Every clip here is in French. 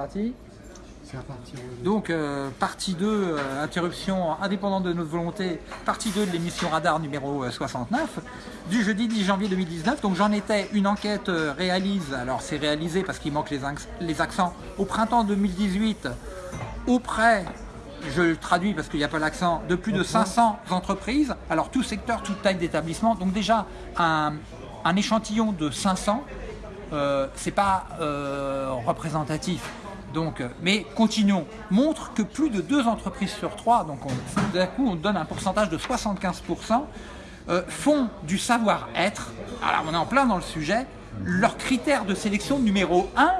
Parti. Donc, euh, partie 2, euh, interruption indépendante de notre volonté, partie 2 de l'émission Radar numéro euh, 69, du jeudi 10 janvier 2019. Donc, j'en étais une enquête euh, réalise, alors c'est réalisé parce qu'il manque les, les accents, au printemps 2018, auprès, je le traduis parce qu'il n'y a pas l'accent, de plus de 500 entreprises, alors tout secteur, toute taille d'établissement. Donc, déjà, un, un échantillon de 500, euh, c'est pas euh, représentatif. Donc, euh, mais continuons. Montre que plus de deux entreprises sur trois, donc on- d'un coup on donne un pourcentage de 75%, euh, font du savoir-être. Alors on est en plein dans le sujet. Leur critère de sélection numéro un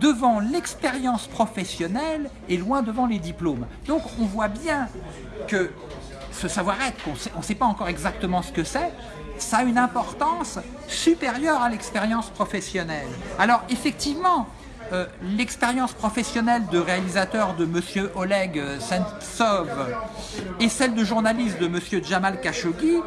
devant l'expérience professionnelle et loin devant les diplômes. Donc on voit bien que ce savoir-être, on ne sait pas encore exactement ce que c'est, ça a une importance supérieure à l'expérience professionnelle. Alors effectivement, euh, l'expérience professionnelle de réalisateur de Monsieur Oleg Sentsov et celle de journaliste de Monsieur Jamal Khashoggi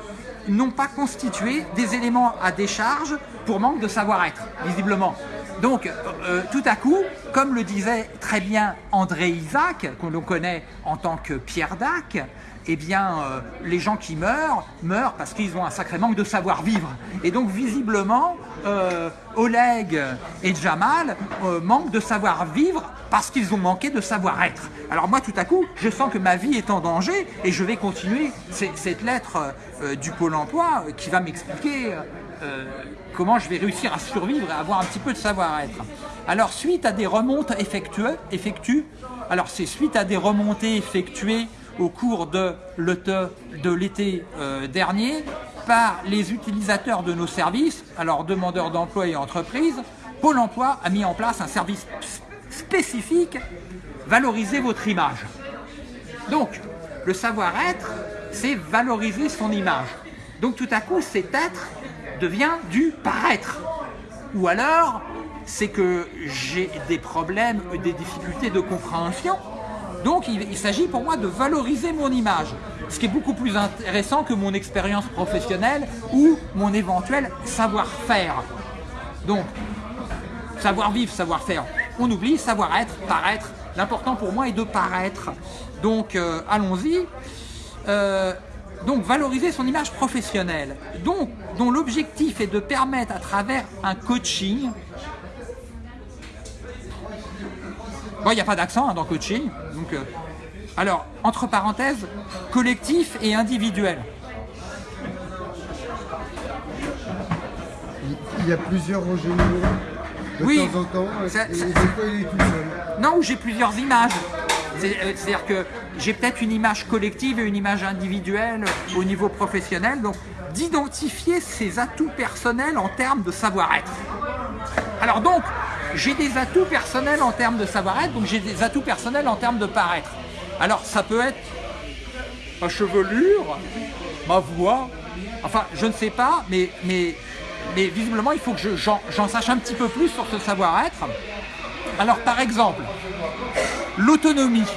n'ont pas constitué des éléments à décharge pour manque de savoir-être, visiblement. Donc, euh, tout à coup, comme le disait très bien André Isaac, que l'on connaît en tant que Pierre Dac, eh bien, euh, les gens qui meurent, meurent parce qu'ils ont un sacré manque de savoir-vivre. Et donc, visiblement, euh, Oleg et Jamal euh, manquent de savoir-vivre parce qu'ils ont manqué de savoir-être. Alors moi, tout à coup, je sens que ma vie est en danger et je vais continuer cette lettre du Pôle emploi qui va m'expliquer comment je vais réussir à survivre et avoir un petit peu de savoir-être. Alors, suite à des remontes effectuées, alors c'est suite à des remontées effectuées au cours de l'été euh, dernier par les utilisateurs de nos services, alors demandeurs d'emploi et entreprises, Pôle emploi a mis en place un service spécifique, valoriser votre image. Donc, le savoir-être, c'est valoriser son image. Donc tout à coup, cet être devient du paraître. Ou alors, c'est que j'ai des problèmes, des difficultés de compréhension. Donc il, s'agit pour moi de valoriser mon image. Ce qui est beaucoup plus intéressant que mon expérience professionnelle ou mon éventuel savoir-faire. Donc, savoir-vivre, savoir-faire. On oublie savoir-être, paraître. L'important pour moi est de paraître. Donc, euh, allons-y. Euh, donc, valoriser son image professionnelle. Donc, dont l'objectif est de permettre à travers un coaching. Bon, il n'y a pas d'accent hein, dans coaching. Donc, euh, alors, entre parenthèses, collectif et individuel. Il y a plusieurs Roger de Oui, temps en temps, ça- et, et ça- fois il est tout seul. Non, j'ai plusieurs images. Euh, C'est-à-dire que j'ai peut-être une image collective et une image individuelle au niveau professionnel. Donc, d'identifier ses atouts personnels en termes de savoir-être. Alors donc, j'ai des atouts personnels en termes de savoir-être, donc j'ai des atouts personnels en termes de paraître. Alors, ça peut être ma chevelure, ma voix, enfin, je ne sais pas, mais, mais, mais visiblement, il faut que je- j'en j'en sache un petit peu plus sur ce savoir-être. Alors, par exemple, l'autonomie.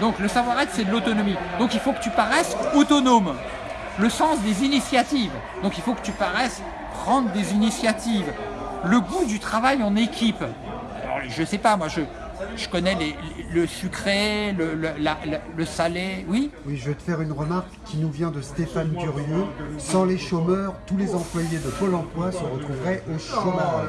Donc, le savoir-être, c'est de l'autonomie. Donc, il faut que tu paraisses autonome. Le sens des initiatives. Donc, il faut que tu paraisses prendre des initiatives. Le goût du travail en équipe. Alors, je sais pas, moi, je, je connais les- le sucré, le, le- la- la- le salé. Oui Oui, je vais te faire une remarque qui nous vient de Stéphane Durieux. Sans les chômeurs, tous les employés de Pôle emploi se retrouveraient au chômage.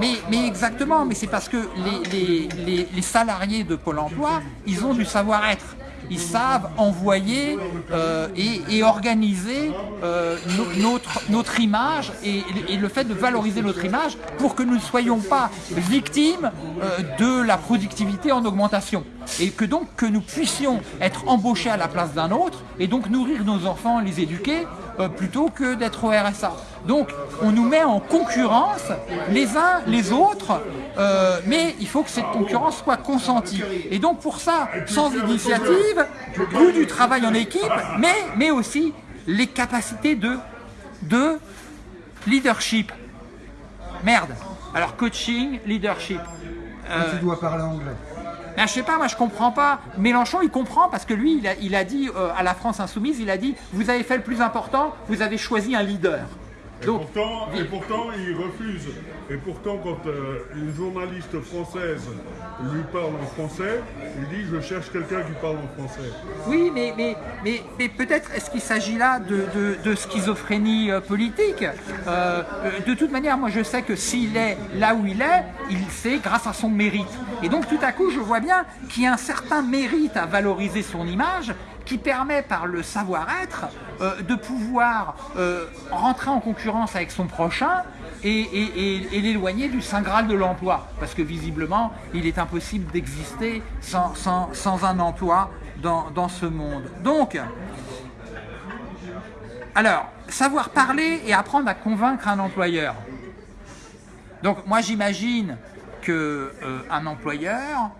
Mais, mais exactement, mais c'est parce que les, les- les- les salariés de Pôle emploi, ils ont du savoir-être. Ils savent envoyer euh, et, organiser euh, no- notre, image et, et le fait de valoriser notre image pour que nous ne soyons pas victimes euh, de la productivité en augmentation. Et que donc que nous puissions être embauchés à la place d'un autre et donc nourrir nos enfants, les éduquer, plutôt que d'être au RSA. Donc on nous met en concurrence les uns les autres, euh, mais il faut que cette concurrence soit consentie. Et donc pour ça, sans initiative, goût du travail en équipe, mais, mais aussi les capacités de, de leadership. Merde. Alors coaching, leadership. Euh, Tu dois parler anglais. Ben, je sais pas, moi je comprends pas. Mélenchon il comprend parce que lui il a, dit euh, à la France insoumise, il a dit vous avez fait le plus important, vous avez choisi un leader. Et, pourtant, et pourtant, il refuse. Et pourtant, quand euh, une journaliste française lui parle en français, il dit je cherche quelqu'un qui parle en français. Oui, mais, mais, mais, mais peut-être est-ce qu'il s'agit là de, de- de schizophrénie euh, politique euh, De toute manière, moi je sais que s'il est là où il est, il sait grâce à son mérite. Et donc tout à coup, je vois bien qu'il y a un certain mérite à valoriser son image qui permet par le savoir-être euh, de pouvoir euh, rentrer en concurrence avec son prochain et, l'éloigner du Saint Graal de l'emploi. Parce que visiblement, il est impossible d'exister sans, un emploi dans, ce monde. Donc, alors, savoir parler et apprendre à convaincre un employeur. Donc moi j'imagine que euh, employeur,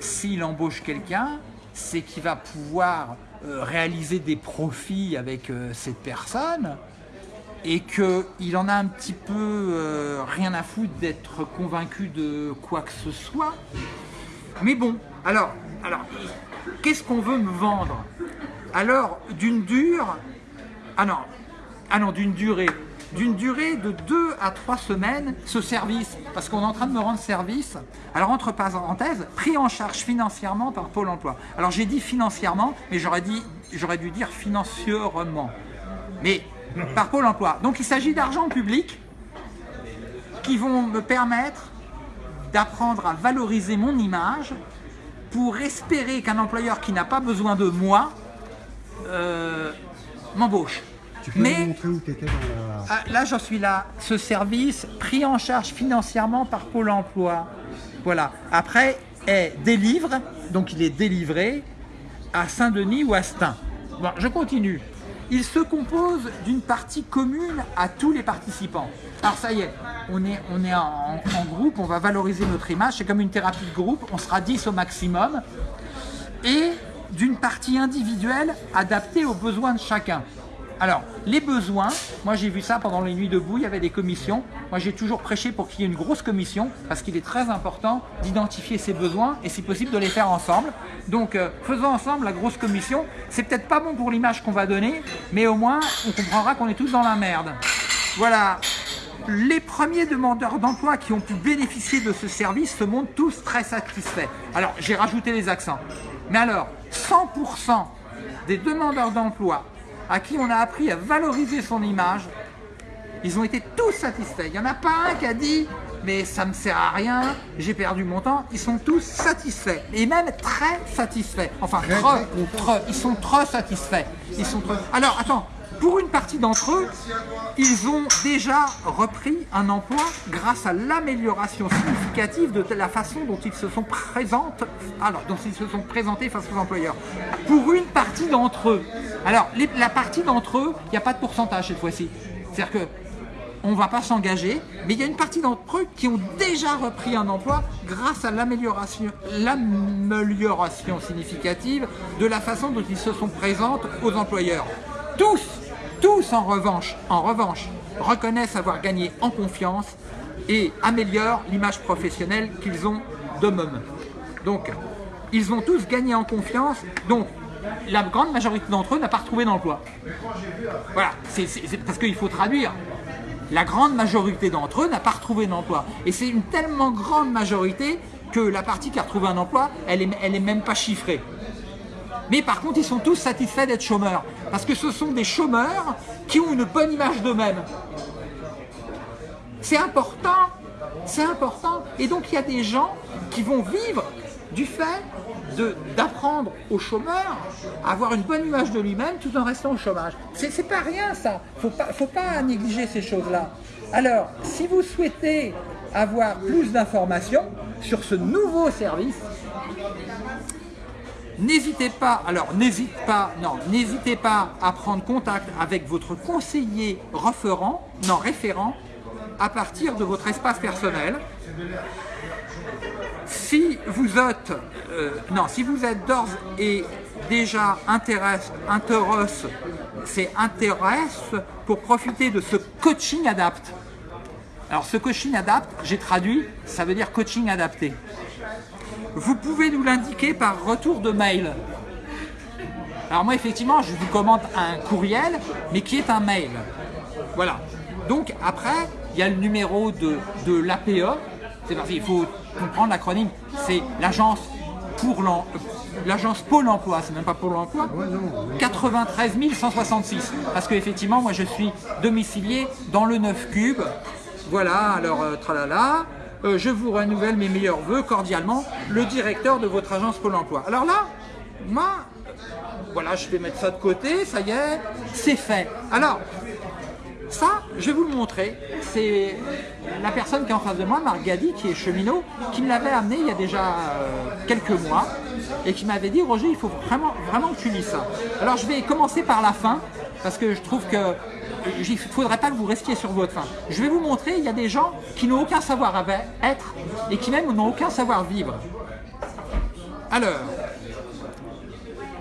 s'il embauche quelqu'un, c'est qu'il va pouvoir euh, réaliser des profits avec euh, cette personne et qu'il en a un petit peu euh, rien à foutre d'être convaincu de quoi que ce soit. Mais bon, alors, alors qu'est-ce qu'on veut me vendre? Alors, d'une dure, ah non, ah non, d'une durée, d'une durée de 2 à 3 semaines, ce service, parce qu'on est en train de me rendre service. Alors, entre parenthèses, pris en charge financièrement par Pôle emploi. Alors, j'ai dit financièrement, mais j'aurais dû dire financièrement. Mais par Pôle emploi. Donc, il s'agit d'argent public qui vont me permettre d'apprendre à valoriser mon image pour espérer qu'un employeur qui n'a pas besoin de moi euh, m'embauche. Tu peux nous Mais montrer où tu étais dans la... ah, là, j'en suis là. Ce service pris en charge financièrement par Pôle emploi. Voilà. Après, est délivre, donc il est délivré à Saint-Denis ou à Stein. Bon, je continue. Il se compose d'une partie commune à tous les participants. Alors ça y est, on est, on est en, en groupe, on va valoriser notre image, c'est comme une thérapie de groupe, on sera 10 au maximum, et d'une partie individuelle adaptée aux besoins de chacun. Alors, les besoins, moi j'ai vu ça pendant les nuits debout, il y avait des commissions. Moi j'ai toujours prêché pour qu'il y ait une grosse commission, parce qu'il est très important d'identifier ses besoins et si possible de les faire ensemble. Donc euh, faisons ensemble la grosse commission. C'est peut-être pas bon pour l'image qu'on va donner, mais au moins on comprendra qu'on est tous dans la merde. Voilà. Les premiers demandeurs d'emploi qui ont pu bénéficier de ce service se montrent tous très satisfaits. Alors, j'ai rajouté les accents. Mais alors, 100% des demandeurs d'emploi à qui on a appris à valoriser son image, ils ont été tous satisfaits. Il n'y en a pas un qui a dit mais ça me sert à rien, j'ai perdu mon temps. Ils sont tous satisfaits et même très satisfaits. Enfin, Très, trop, très contents. trop. ils sont trop satisfaits. Ils sont trop- Alors, attends, pour une partie d'entre eux, ils ont déjà repris un emploi grâce à l'amélioration significative de la façon dont ils se sont présentés, alors dont ils se sont présentés face aux employeurs. Pour une partie d'entre eux, alors la partie d'entre eux, il n'y a pas de pourcentage cette fois-ci. C'est-à-dire que on ne va pas s'engager, mais il y a une partie d'entre eux qui ont déjà repris un emploi grâce à l'amélioration, significative de la façon dont ils se sont présents aux employeurs. Tous, tous en revanche, en revanche, reconnaissent avoir gagné en confiance et améliorent l'image professionnelle qu'ils ont d'eux-mêmes. Donc, ils ont tous gagné en confiance, donc la grande majorité d'entre eux n'a pas retrouvé d'emploi. Voilà, c'est parce qu'il faut traduire. La grande majorité d'entre eux n'a pas retrouvé d'emploi. Et c'est une tellement grande majorité que la partie qui a retrouvé un emploi, elle est, elle est même pas chiffrée. Mais par contre, ils sont tous satisfaits d'être chômeurs. Parce que ce sont des chômeurs qui ont une bonne image d'eux-mêmes. C'est important. C'est important. Et donc, il y a des gens qui vont vivre du fait d'apprendre au chômeur à avoir une bonne image de lui-même tout en restant au chômage. C'est pas rien ça. Faut pas, faut pas négliger ces choses-là. Alors, si vous souhaitez avoir plus d'informations sur ce nouveau service, N'hésitez pas, alors n'hésite pas, non, n'hésitez pas à prendre contact avec votre conseiller référent, non référent, à partir de votre espace personnel. Si vous êtes, euh, non, si vous êtes d'ores et déjà intéresse, c'est intéresse pour profiter de ce coaching adapte. Alors ce coaching adapte, j'ai traduit, ça veut dire coaching adapté vous pouvez nous l'indiquer par retour de mail. Alors moi effectivement je vous commande un courriel mais qui est un mail. Voilà. Donc après, il y a le numéro de, de l'APE. C'est parce qu'il faut comprendre l'acronyme. C'est l'agence pour l'agence Pôle emploi, c'est même pas pour l'emploi. Ouais, non, mais- 93 166. Parce qu'effectivement, moi je suis domicilié dans le 9 cube. Voilà, alors euh, tralala. Euh, je vous renouvelle mes meilleurs voeux cordialement, le directeur de votre agence Pôle emploi. Alors là, moi, voilà, je vais mettre ça de côté, ça y est, c'est fait. Alors, ça, je vais vous le montrer. C'est la personne qui est en face de moi, Marc Gadi, qui est cheminot, qui me l'avait amené il y a déjà euh, quelques mois et qui m'avait dit Roger, il faut vraiment, vraiment que tu lis ça. Alors je vais commencer par la fin parce que je trouve que il ne faudrait pas que vous restiez sur votre fin. Je vais vous montrer, il y a des gens qui n'ont aucun savoir-être et qui même n'ont aucun savoir-vivre. Alors,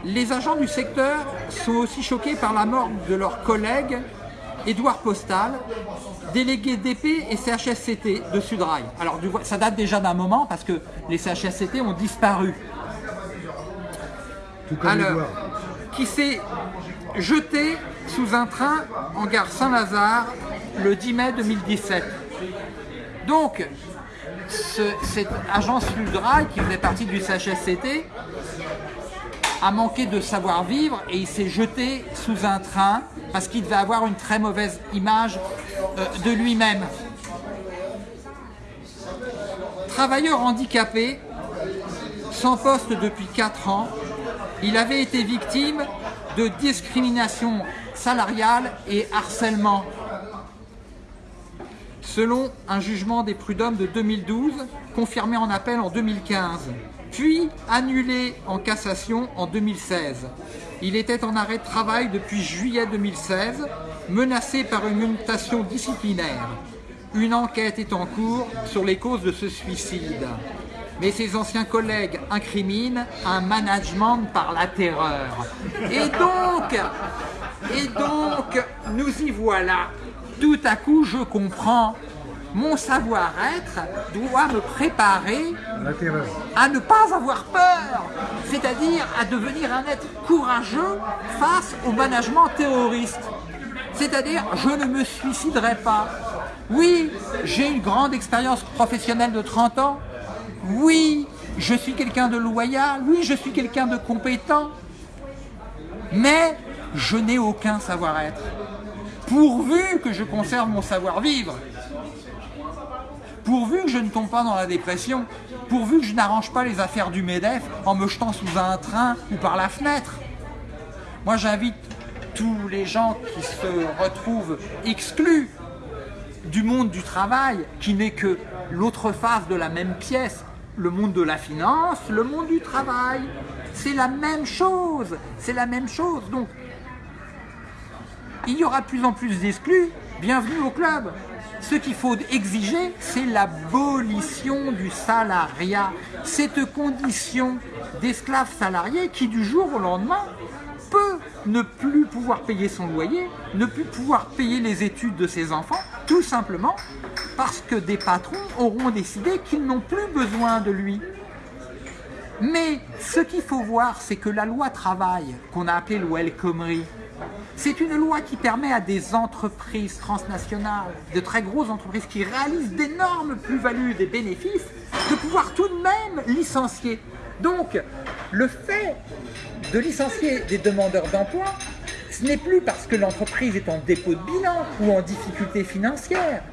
les agents du secteur sont aussi choqués par la mort de leur collègue Édouard Postal, délégué d'épée et CHSCT de Sudrail. Alors ça date déjà d'un moment parce que les CHSCT ont disparu. Tout comme Alors, qui s'est jeté sous un train en gare Saint-Lazare le 10 mai 2017. Donc, ce- cette agence Sudrail qui faisait partie du CHSCT a manqué de savoir-vivre et il s'est jeté sous un train parce qu'il devait avoir une très mauvaise image euh, de lui-même. Travailleur handicapé, sans poste depuis 4 ans, il avait été victime de discrimination salariale et harcèlement. Selon un jugement des prud'hommes de 2012, confirmé en appel en 2015, puis annulé en cassation en 2016. Il était en arrêt de travail depuis juillet 2016, menacé par une mutation disciplinaire. Une enquête est en cours sur les causes de ce suicide. Mais ses anciens collègues incriminent un management par la terreur. Et donc, et donc, nous y voilà. Tout à coup, je comprends. Mon savoir-être doit me préparer à ne pas avoir peur, c'est-à-dire à devenir un être courageux face au management terroriste. C'est-à-dire, je ne me suiciderai pas. Oui, j'ai une grande expérience professionnelle de 30 ans. Oui, je suis quelqu'un de loyal. Oui, je suis quelqu'un de compétent. Mais je n'ai aucun savoir-être. Pourvu que je conserve mon savoir-vivre pourvu que je ne tombe pas dans la dépression, pourvu que je n'arrange pas les affaires du MEDEF en me jetant sous un train ou par la fenêtre. Moi j'invite tous les gens qui se retrouvent exclus du monde du travail, qui n'est que l'autre face de la même pièce, le monde de la finance, le monde du travail. C'est la même chose, c'est la même chose. Donc il y aura de plus en plus d'exclus, bienvenue au club. Ce qu'il faut exiger, c'est l'abolition du salariat, cette condition d'esclave salarié qui du jour au lendemain ne plus pouvoir payer son loyer, ne plus pouvoir payer les études de ses enfants, tout simplement parce que des patrons auront décidé qu'ils n'ont plus besoin de lui. Mais ce qu'il faut voir, c'est que la loi travail, qu'on a appelée loi El c'est une loi qui permet à des entreprises transnationales, de très grosses entreprises qui réalisent d'énormes plus-values, des bénéfices, de pouvoir tout de même licencier. Donc, le fait de licencier des demandeurs d'emploi, ce n'est plus parce que l'entreprise est en dépôt de bilan ou en difficulté financière.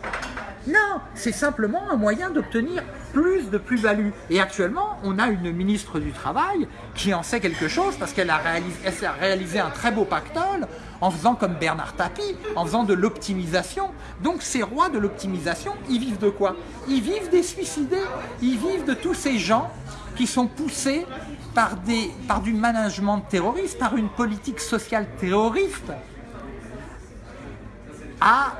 Non, c'est simplement un moyen d'obtenir plus de plus-value. Et actuellement, on a une ministre du Travail qui en sait quelque chose parce qu'elle a, réalisé, un très beau pactole en faisant comme Bernard Tapie, en faisant de l'optimisation. Donc ces rois de l'optimisation, ils vivent de quoi? Ils vivent des suicidés, ils vivent de tous ces gens qui sont poussés par, des, par du management terroriste, par une politique sociale terroriste, à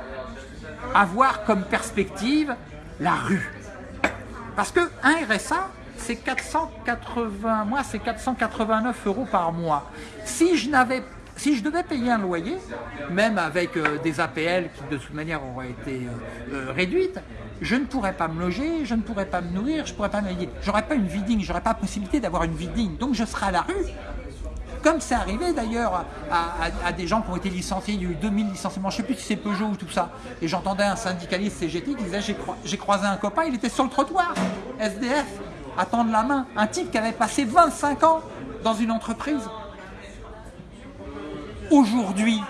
avoir comme perspective la rue. Parce que un RSA, c'est 480, moi c'est 489 euros par mois. Si je n'avais si je devais payer un loyer, même avec euh, des APL qui de toute manière auraient été euh, euh, réduites, je ne pourrais pas me loger, je ne pourrais pas me nourrir, je pourrais pas m'aller. J'aurais pas une vie digne, j'aurais pas la possibilité d'avoir une vie digne. Donc je serai à la rue. comme c'est arrivé d'ailleurs à, des gens qui ont été licenciés, il y a eu 2000 licenciements, je ne sais plus si c'est Peugeot ou tout ça, et j'entendais un syndicaliste CGT qui disait j'ai croisé un copain, il était sur le trottoir, SDF, à tendre la main, un type qui avait passé 25 ans dans une entreprise. Aujourd'hui,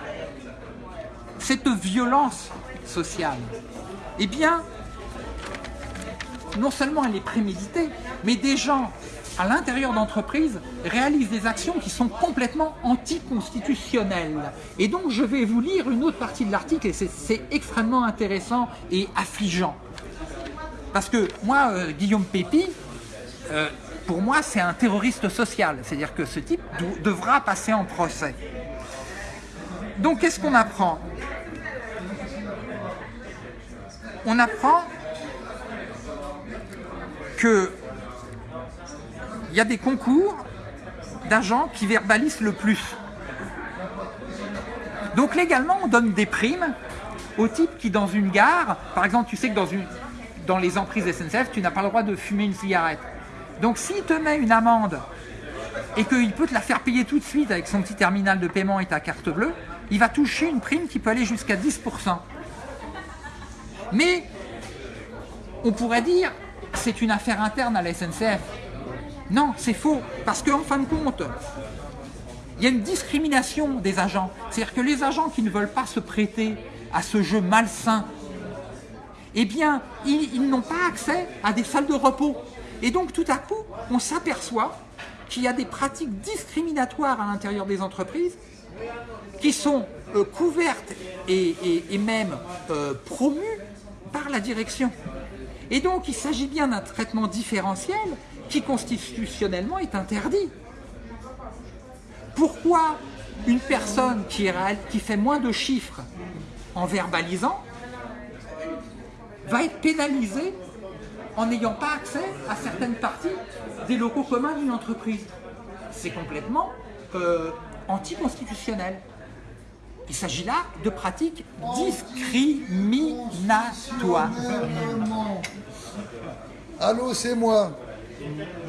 cette violence sociale, eh bien, non seulement elle est préméditée, mais des gens à l'intérieur d'entreprises réalisent des actions qui sont complètement anticonstitutionnelles. Et donc je vais vous lire une autre partie de l'article et c'est extrêmement intéressant et affligeant. Parce que moi, euh, Guillaume Pépi, euh, pour moi c'est un terroriste social, c'est-à-dire que ce type devra passer en procès. Donc qu'est-ce qu'on apprend? On apprend que il y a des concours d'agents qui verbalisent le plus. Donc légalement, on donne des primes au type qui, dans une gare, par exemple, tu sais que dans, dans les emprises SNCF, tu n'as pas le droit de fumer une cigarette. Donc s'il te met une amende et qu'il peut te la faire payer tout de suite avec son petit terminal de paiement et ta carte bleue, il va toucher une prime qui peut aller jusqu'à 10%. Mais on pourrait dire c'est une affaire interne à la SNCF. Non, c'est faux, parce qu'en fin de compte, il y a une discrimination des agents. C'est-à-dire que les agents qui ne veulent pas se prêter à ce jeu malsain, eh bien, ils, n'ont pas accès à des salles de repos. Et donc, tout à coup, on s'aperçoit qu'il y a des pratiques discriminatoires à l'intérieur des entreprises qui sont euh, couvertes et, même euh, promues par la direction. Et donc, il s'agit bien d'un traitement différentiel qui constitutionnellement est interdit. Pourquoi une personne qui, fait moins de chiffres en verbalisant va être pénalisée en n'ayant pas accès à certaines parties des locaux communs d'une entreprise? C'est complètement euh, anticonstitutionnel. Il s'agit là de pratiques discriminatoires. Allô, c'est moi.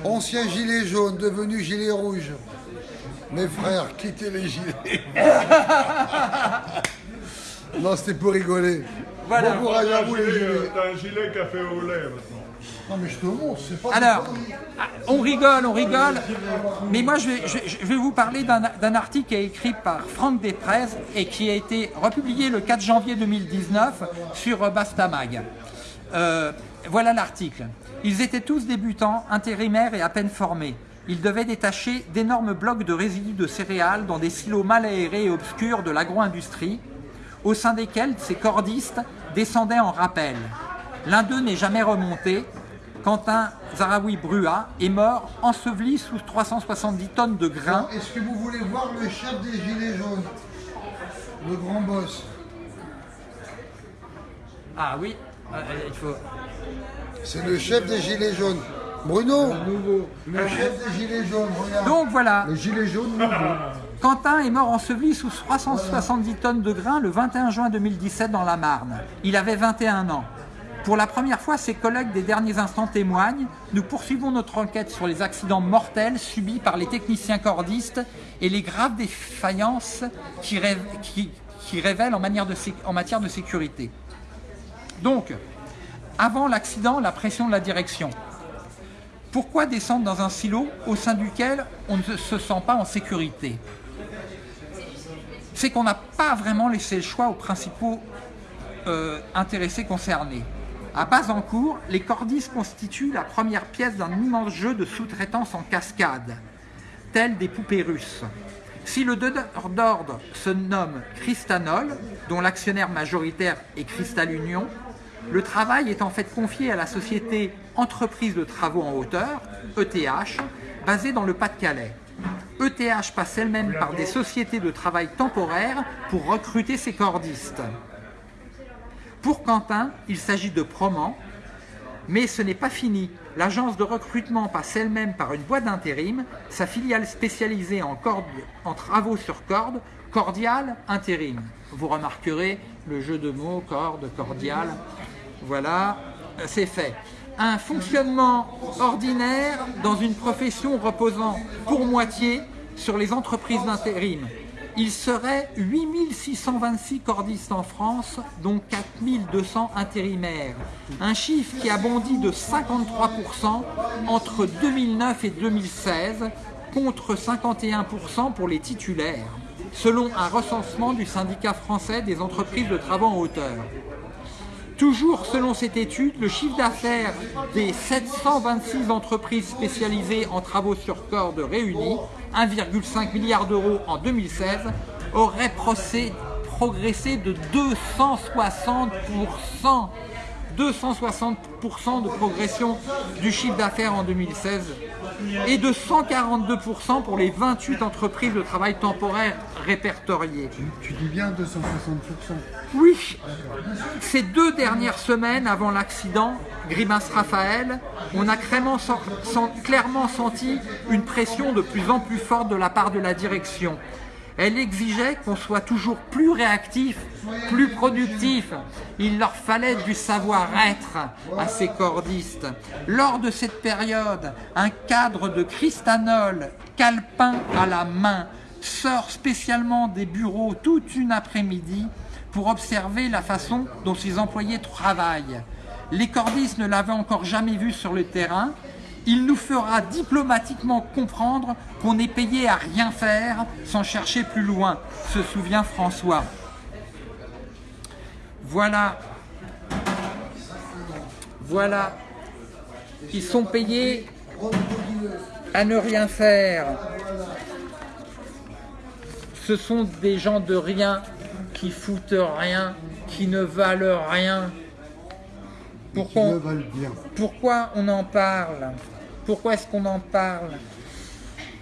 Ancien gilet jaune, devenu gilet rouge. Mes frères, quittez les gilets. non, c'était pour rigoler. Voilà. Bon courage à vous les gilets. T'as un gilet café au lait maintenant. Non mais je te montre, c'est pas... Alors, on rigole, on rigole, mais moi je vais, je, vais vous parler d'un article qui est écrit par Franck Després et qui a été republié le 4 janvier 2019 sur Bastamag. Euh, voilà l'article. Ils étaient tous débutants, intérimaires et à peine formés. Ils devaient détacher d'énormes blocs de résidus de céréales dans des silos mal aérés et obscurs de l'agro-industrie, au sein desquels ces cordistes descendaient en rappel. L'un d'eux n'est jamais remonté. Quentin Zaraoui Brua est mort enseveli sous 370 tonnes de grains. Est-ce que vous voulez voir le chef des Gilets jaunes Le grand boss? Ah oui, euh, il faut... C'est le chef des Gilets jaunes. Bruno, le chef des Gilets jaunes, regarde. Donc voilà. Le gilet jaune nouveau. Quentin est mort enseveli sous 370 tonnes de grains le 21 juin 2017 dans la Marne. Il avait 21 ans. Pour la première fois, ses collègues des derniers instants témoignent. Nous poursuivons notre enquête sur les accidents mortels subis par les techniciens cordistes et les graves défaillances qui, révèlent en, matière de sécurité. Donc, avant l'accident, la pression de la direction. Pourquoi descendre dans un silo au sein duquel on ne se sent pas en sécurité? C'est qu'on n'a pas vraiment laissé le choix aux principaux euh, intéressés concernés. À Bazancourt, les cordistes constituent la première pièce d'un immense jeu de sous-traitance en cascade, tel des poupées russes. Si le donneur d'ordre se nomme Cristanol, dont l'actionnaire majoritaire est Cristal Union, le travail est en fait confié à la société Entreprise de Travaux en Hauteur, ETH, basée dans le Pas-de-Calais. ETH passe elle-même par des sociétés de travail temporaires pour recruter ses cordistes. Pour Quentin, il s'agit de Proman, mais ce n'est pas fini. L'agence de recrutement passe elle-même par une boîte d'intérim, sa filiale spécialisée en, travaux sur corde, Cordial Intérim. Vous remarquerez le jeu de mots, corde, cordial. Voilà, c'est fait. Un fonctionnement ordinaire dans une profession reposant pour moitié sur les entreprises d'intérim. Il serait 8626 cordistes en France, dont 4200 intérimaires. Un chiffre qui a bondi de 53% entre 2009 et 2016, contre 51% pour les titulaires, selon un recensement du syndicat français des entreprises de travaux en hauteur. Toujours selon cette étude, le chiffre d'affaires des 726 entreprises spécialisées en travaux sur corde réunies, 1,5 milliard d'euros en 2016, aurait progressé de 260%. 260% de progression du chiffre d'affaires en 2016 et de 142% pour les 28 entreprises de travail temporaire répertoriées. Tu dis bien 260% Oui. Ces deux dernières semaines avant l'accident, Grimace Raphaël, on a clairement, clairement senti une pression de plus en plus forte de la part de la direction. Elle exigeait qu'on soit toujours plus réactif, plus productif. Il leur fallait du savoir-être à ces cordistes. Lors de cette période, un cadre de cristanol, calepin à la main, sort spécialement des bureaux toute une après-midi pour observer la façon dont ses employés travaillent. Les cordistes ne l'avaient encore jamais vu sur le terrain il nous fera diplomatiquement comprendre qu'on est payé à rien faire sans chercher plus loin, se souvient François. Voilà. Voilà. Ils sont payés à ne rien faire. Ce sont des gens de rien qui foutent rien, qui ne valent rien. Pourquoi, pourquoi on en parle? Pourquoi est-ce qu'on en parle?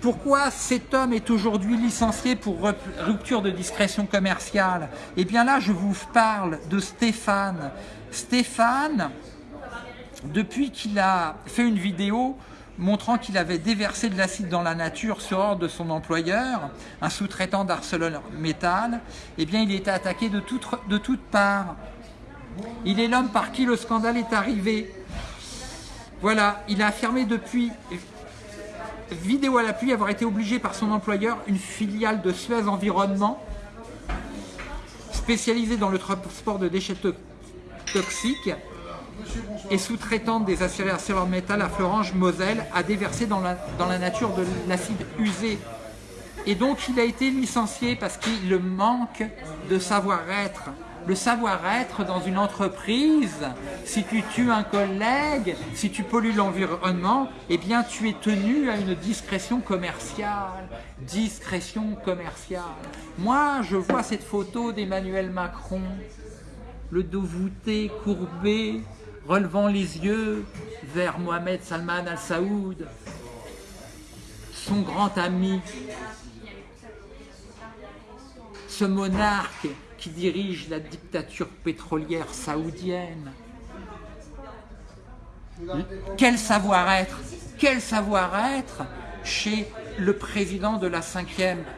Pourquoi cet homme est aujourd'hui licencié pour rupture de discrétion commerciale? Eh bien là, je vous parle de Stéphane. Stéphane, depuis qu'il a fait une vidéo montrant qu'il avait déversé de l'acide dans la nature sur ordre de son employeur, un sous-traitant d'ArcelorMittal, eh bien il était attaqué de, de toutes parts. Il est l'homme par qui le scandale est arrivé. Voilà, il a affirmé depuis vidéo à l'appui avoir été obligé par son employeur, une filiale de Suez Environnement, spécialisée dans le transport de déchets toxiques et sous-traitante des aciéries ArcelorMittal à Florange, Moselle, a déversé dans la, dans la nature de l'acide usé. Et donc il a été licencié parce qu'il manque de savoir-être le savoir-être dans une entreprise, si tu tues un collègue, si tu pollues l'environnement, eh bien tu es tenu à une discrétion commerciale. Discrétion commerciale. Moi, je vois cette photo d'Emmanuel Macron, le dos voûté, courbé, relevant les yeux vers Mohamed Salman al-Saoud, son grand ami, ce monarque qui dirige la dictature pétrolière saoudienne. Quel savoir-être Quel savoir-être chez le président de la 5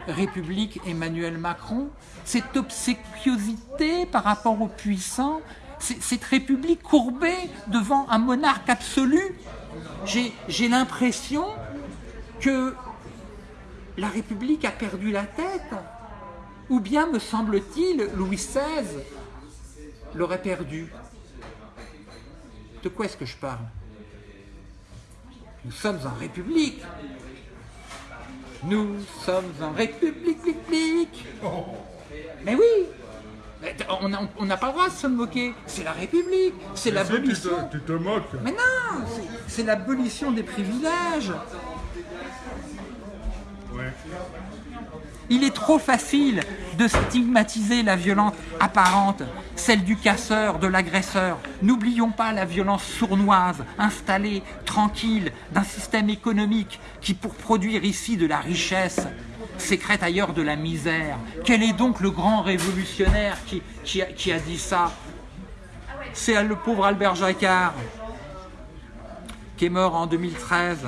République, Emmanuel Macron? Cette obséquiosité par rapport aux puissants Cette République courbée devant un monarque absolu? J'ai l'impression que la République a perdu la tête ou bien, me semble-t-il, Louis XVI l'aurait perdu. De quoi est-ce que je parle? Nous sommes en République. Nous sommes en République, Mais oui on n'a pas le droit de se moquer. C'est la République, c'est l'abolition. Tu, te moques. Mais non, c'est l'abolition des privilèges. Ouais. Il est trop facile de stigmatiser la violence apparente, celle du casseur, de l'agresseur. N'oublions pas la violence sournoise, installée, tranquille, d'un système économique qui, pour produire ici de la richesse, sécrète ailleurs de la misère. Quel est donc le grand révolutionnaire qui, a dit ça? C'est le pauvre Albert Jacquard, qui est mort en 2013.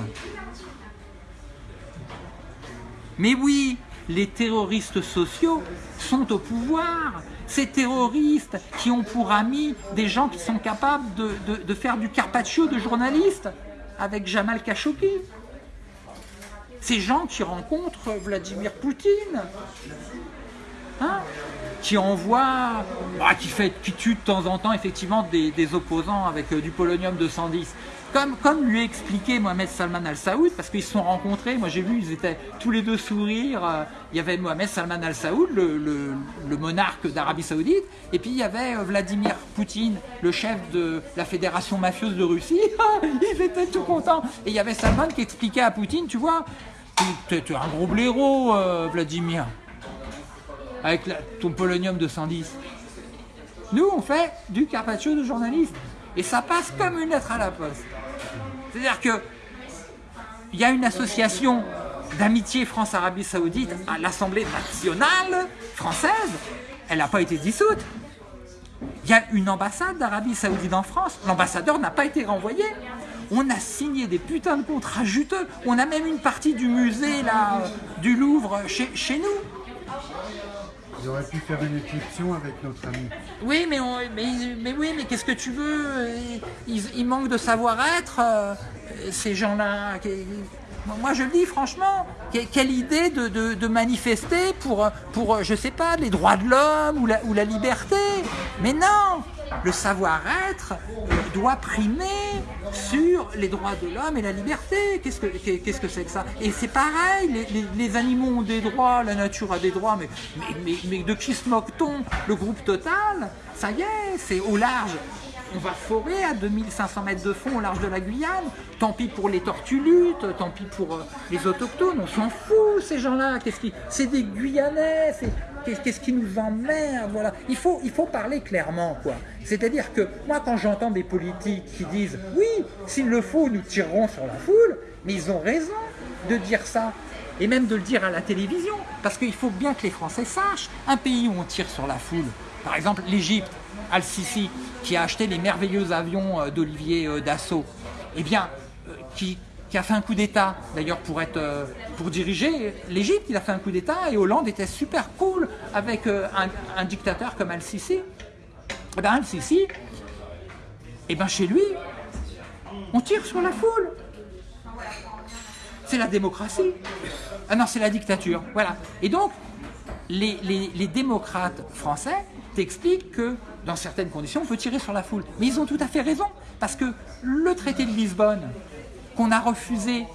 Mais oui, les terroristes sociaux sont au pouvoir. Ces terroristes qui ont pour amis des gens qui sont capables de, faire du carpaccio de journalistes avec Jamal Khashoggi. Ces gens qui rencontrent Vladimir Poutine, hein, qui envoie, bah, qui, fait, qui tue de temps en temps effectivement des, opposants avec euh, du polonium 210. Comme, comme lui a expliqué Mohamed Salman Al-Saoud, parce qu'ils se sont rencontrés, moi j'ai vu, ils étaient tous les deux sourire. euh, Il y avait Mohamed Salman Al-Saoud, le, le- le monarque d'Arabie Saoudite, et puis il y avait euh, Vladimir Poutine, le chef de la fédération mafieuse de Russie. ils étaient tout contents. Et il y avait Salman qui expliquait à Poutine, tu vois, t'es un gros blaireau, euh, Vladimir, avec ton polonium de 110. Nous, on fait du carpaccio de journaliste. Et ça passe comme une lettre à la poste. C'est-à-dire que il y a une association d'amitié France-Arabie Saoudite à l'Assemblée nationale française. Elle n'a pas été dissoute. Il y a une ambassade d'Arabie Saoudite en France. L'ambassadeur n'a pas été renvoyé. On a signé des putains de contrats juteux. On a même une partie du musée là, euh, du Louvre chez, chez nous. Ils auraient pu faire une exception avec notre ami. Oui, mais, mais, mais oui, mais qu'est-ce que tu veux? Ils, ils manquent de savoir-être, euh, ces gens-là. Moi, je le dis franchement, que- quelle idée de, de- de manifester pour, pour, je sais pas, les droits de l'homme ou la, ou la liberté. Mais non, le savoir-être doit primer sur les droits de l'homme et la liberté. Qu'est-ce que c'est que ça? Et c'est pareil, les, animaux ont des droits, la nature a des droits, mais, de qui se moque-t-on? Le groupe Total, ça y est, c'est au large. On va forer à 2500 mètres de fond au large de la Guyane. Tant pis pour les tortues luttes, tant pis pour euh, les autochtones. On s'en fout, ces gens-là. Qu'est-ce qui... C'est des Guyanais. Qu'est-ce qui nous emmerde voilà. il, faut, il faut parler clairement. quoi. C'est-à-dire que moi, quand j'entends des politiques qui disent « Oui, s'il le faut, nous tirerons sur la foule », mais ils ont raison de dire ça. Et même de le dire à la télévision. Parce qu'il faut bien que les Français sachent. Un pays où on tire sur la foule, par exemple l'Égypte, Al-Sisi, qui a acheté les merveilleux avions euh, d'Olivier euh, Dassault, eh bien, euh, qui, qui a fait un coup d'État, d'ailleurs pour être euh, pour diriger l'Égypte, il a fait un coup d'État et Hollande était super cool avec euh, un, dictateur comme Al-Sisi. Eh ben, Al-Sisi, eh ben, chez lui, on tire sur la foule. C'est la démocratie. Ah non, c'est la dictature. Voilà. Et donc, les démocrates français t'expliquent que dans certaines conditions, on peut tirer sur la foule. Mais ils ont tout à fait raison, parce que le traité de Lisbonne, qu'on a refusé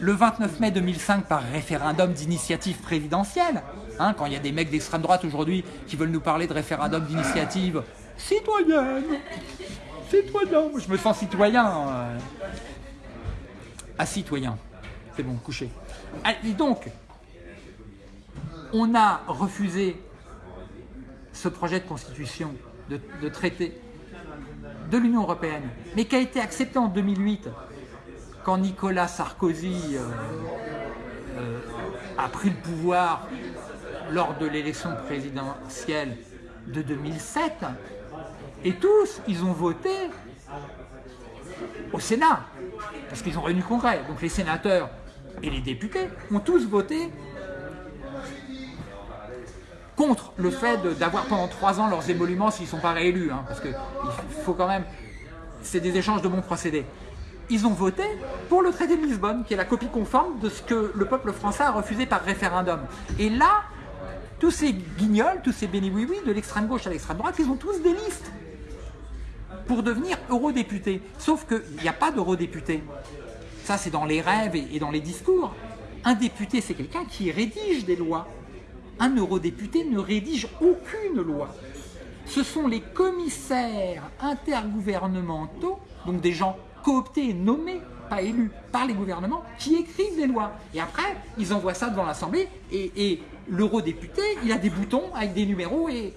le 29 mai 2005 par référendum d'initiative présidentielle, hein, quand il y a des mecs d'extrême droite aujourd'hui qui veulent nous parler de référendum d'initiative citoyenne, citoyen, je me sens citoyen. euh, à citoyen. C'est bon, couché. Ah, Et donc, on a refusé ce projet de constitution, de, de traité de l'Union européenne, mais qui a été accepté en 2008 quand Nicolas Sarkozy euh, euh, a pris le pouvoir lors de l'élection présidentielle de 2007. Et tous, ils ont voté au Sénat, parce qu'ils ont réuni le Congrès. Donc les sénateurs et les députés ont tous voté contre le fait d'avoir pendant trois ans leurs émoluments s'ils ne sont pas réélus, hein, parce qu'il faut quand même... C'est des échanges de bons procédés. Ils ont voté pour le traité de Lisbonne, qui est la copie conforme de ce que le peuple français a refusé par référendum. Et là, tous ces guignols, tous ces béni-oui-oui, de l'extrême gauche à l'extrême droite, ils ont tous des listes pour devenir eurodéputé. Sauf qu'il n'y a pas d'eurodéputé. Ça, c'est dans les rêves et dans les discours. Un député, c'est quelqu'un qui rédige des lois. Un eurodéputé ne rédige aucune loi. Ce sont les commissaires intergouvernementaux, donc des gens cooptés nommés, pas élus, par les gouvernements, qui écrivent des lois. Et après, ils envoient ça devant l'Assemblée, et, l'eurodéputé, il a des boutons avec des numéros, et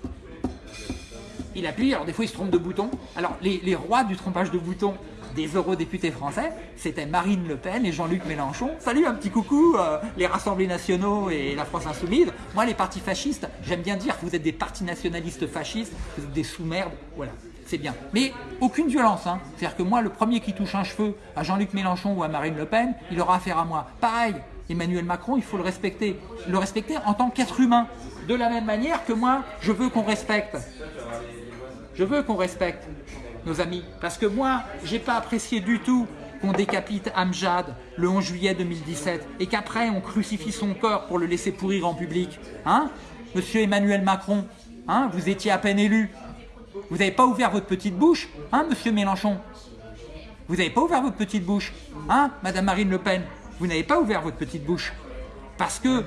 il appuie, alors des fois il se trompe de bouton. Alors les, les rois du trompage de boutons des eurodéputés français, c'était Marine Le Pen et Jean-Luc Mélenchon. Salut, un petit coucou, euh, les Rassemblés nationaux et la France insoumise. Moi, les partis fascistes, j'aime bien dire que vous êtes des partis nationalistes fascistes, vous êtes des sous-merdes, voilà, c'est bien. Mais aucune violence, hein. C'est-à-dire que moi, le premier qui touche un cheveu à Jean-Luc Mélenchon ou à Marine Le Pen, il aura affaire à moi. Pareil, Emmanuel Macron, il faut le respecter. Le respecter en tant qu'être humain. De la même manière que moi, je veux qu'on respecte je veux qu'on respecte nos amis. Parce que moi, j'ai pas apprécié du tout qu'on décapite Amjad le 11 juillet 2017 et qu'après on crucifie son corps pour le laisser pourrir en public Hein? Monsieur Emmanuel Macron, hein, vous étiez à peine élu. Vous n'avez pas ouvert votre petite bouche, hein, monsieur Mélenchon? Vous n'avez pas ouvert votre petite bouche, hein, madame Marine Le Pen? Vous n'avez pas ouvert votre petite bouche. Parce que, euh,